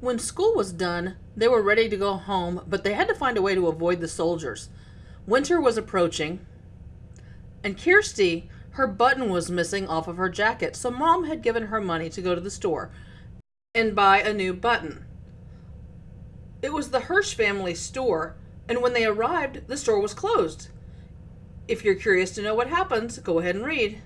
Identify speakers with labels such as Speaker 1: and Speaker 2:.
Speaker 1: When school was done, they were ready to go home, but they had to find a way to avoid the soldiers. Winter was approaching, and Kirsti, her button was missing off of her jacket, so mom had given her money to go to the store and buy a new button. It was the Hirsch family store, and when they arrived, the store was closed. If you're curious to know what happens, go ahead and read.